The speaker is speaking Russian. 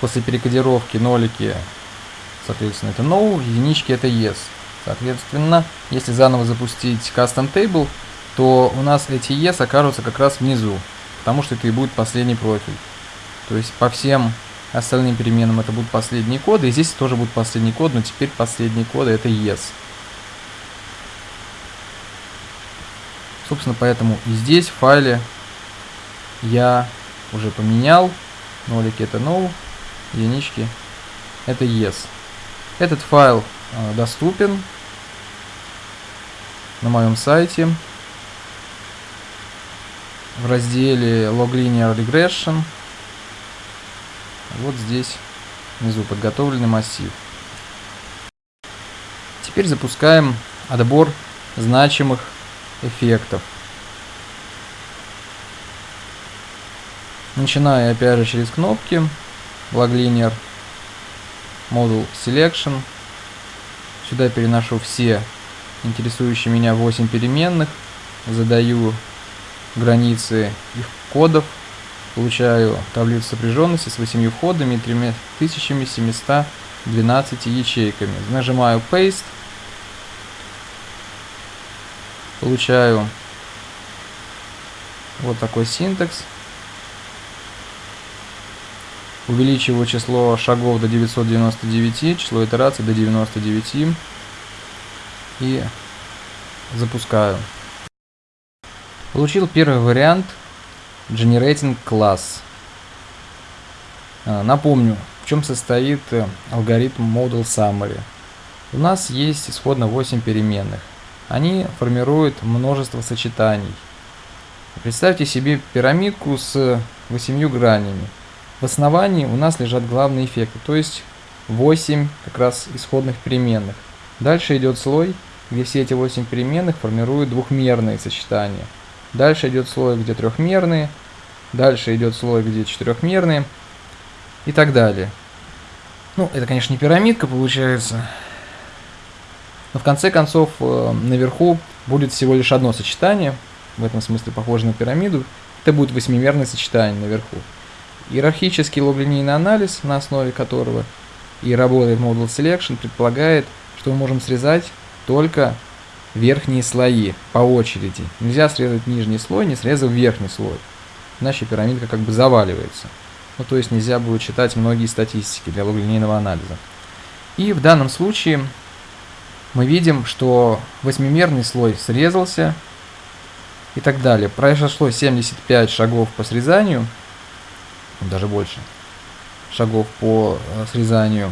после перекодировки нолики, соответственно, это no, единички это yes. Соответственно, если заново запустить custom table, то у нас эти yes окажутся как раз внизу, потому что это и будет последний профиль. То есть по всем остальным переменам это будут последние коды, и здесь тоже будет последний код, но теперь последние коды это yes. Собственно, поэтому и здесь в файле я уже поменял. Нолики это no, единички это yes. Этот файл э, доступен на моем сайте в разделе Log Linear Regression. Вот здесь внизу подготовленный массив. Теперь запускаем отбор значимых эффектов. Начиная опять же через кнопки Log Linear Model Selection. Сюда переношу все интересующие меня 8 переменных. Задаю границы их кодов. Получаю таблицу сопряженности с 8 входами и 3712 ячейками. Нажимаю Paste. Получаю вот такой синтекс. Увеличиваю число шагов до 999, число итераций до 99 и запускаю. Получил первый вариант Generating Class. А, напомню, в чем состоит э, алгоритм Model Summary. У нас есть исходно 8 переменных. Они формируют множество сочетаний. Представьте себе пирамидку с 8 гранями. В основании у нас лежат главные эффекты, то есть 8 как раз исходных переменных. Дальше идет слой, где все эти 8 переменных формируют двухмерные сочетания. Дальше идет слой, где трехмерные, дальше идет слой, где четырехмерные и так далее. Ну, это, конечно, не пирамидка получается. Но в конце концов, э, наверху будет всего лишь одно сочетание, в этом смысле похоже на пирамиду. Это будет восьмимерное сочетание наверху. Иерархический логлинейный анализ, на основе которого и работает Model Selection, предполагает, что мы можем срезать только верхние слои по очереди. Нельзя срезать нижний слой, не срезав верхний слой. Иначе пирамидка как бы заваливается. Ну, то есть нельзя будет читать многие статистики для логлинейного анализа. И в данном случае мы видим, что восьмимерный слой срезался и так далее. Произошло 75 шагов по срезанию – даже больше шагов по э, срезанию